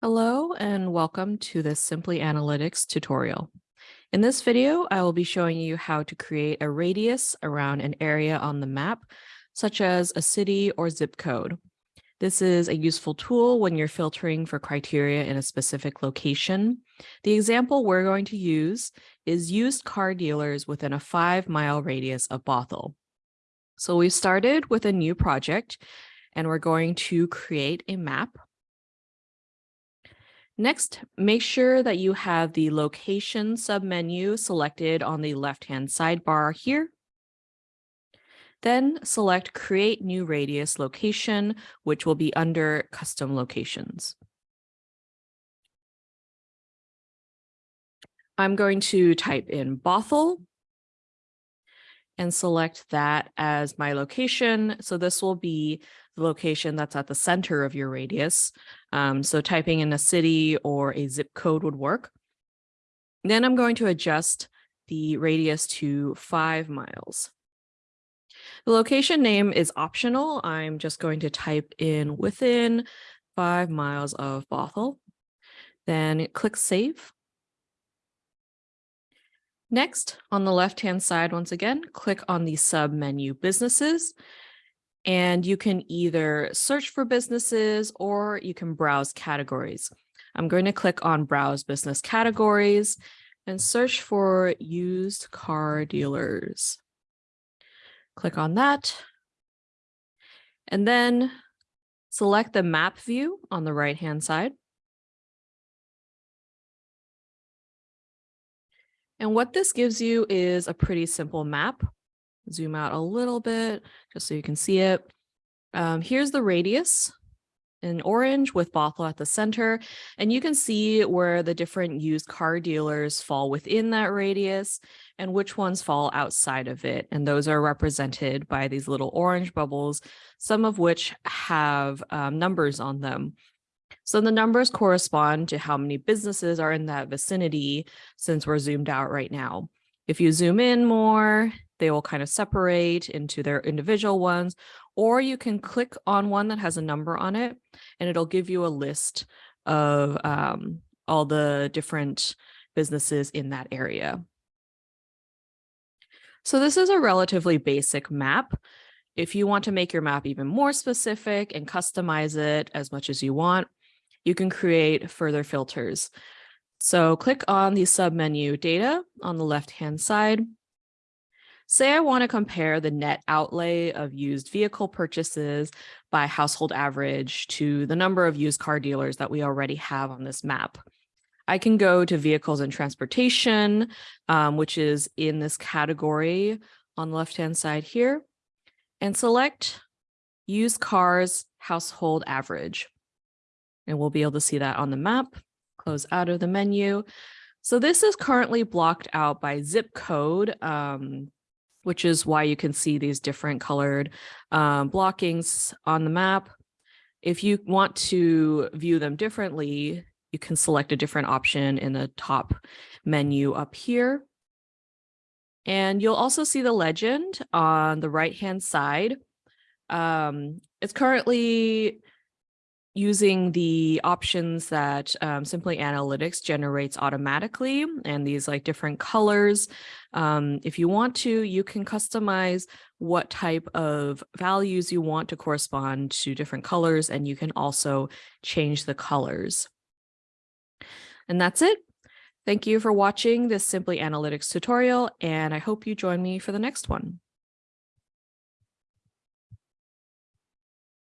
Hello and welcome to this Simply Analytics tutorial. In this video, I will be showing you how to create a radius around an area on the map, such as a city or zip code. This is a useful tool when you're filtering for criteria in a specific location. The example we're going to use is used car dealers within a five mile radius of Bothell. So we started with a new project and we're going to create a map Next, make sure that you have the location submenu selected on the left-hand sidebar here. Then select create new radius location, which will be under custom locations. I'm going to type in Bothell and select that as my location. So this will be the location that's at the center of your radius. Um, so typing in a city or a zip code would work. Then I'm going to adjust the radius to five miles. The location name is optional. I'm just going to type in within five miles of Bothell. Then click Save. Next, on the left-hand side, once again, click on the sub menu Businesses, and you can either search for businesses or you can browse categories. I'm going to click on Browse Business Categories and search for used car dealers. Click on that. And then select the map view on the right-hand side. And what this gives you is a pretty simple map. Zoom out a little bit just so you can see it. Um, here's the radius in orange with Bothell at the center. And you can see where the different used car dealers fall within that radius and which ones fall outside of it. And those are represented by these little orange bubbles, some of which have um, numbers on them. So the numbers correspond to how many businesses are in that vicinity since we're zoomed out right now. If you zoom in more, they will kind of separate into their individual ones, or you can click on one that has a number on it and it'll give you a list of um, all the different businesses in that area. So this is a relatively basic map. If you want to make your map even more specific and customize it as much as you want, you can create further filters. So click on the submenu data on the left-hand side. Say I want to compare the net outlay of used vehicle purchases by household average to the number of used car dealers that we already have on this map. I can go to vehicles and transportation, um, which is in this category on the left-hand side here, and select used cars household average and we'll be able to see that on the map, close out of the menu. So this is currently blocked out by zip code, um, which is why you can see these different colored um, blockings on the map. If you want to view them differently, you can select a different option in the top menu up here. And you'll also see the legend on the right hand side. Um, it's currently using the options that um, Simply Analytics generates automatically and these like different colors. Um, if you want to, you can customize what type of values you want to correspond to different colors, and you can also change the colors. And that's it. Thank you for watching this Simply Analytics tutorial, and I hope you join me for the next one.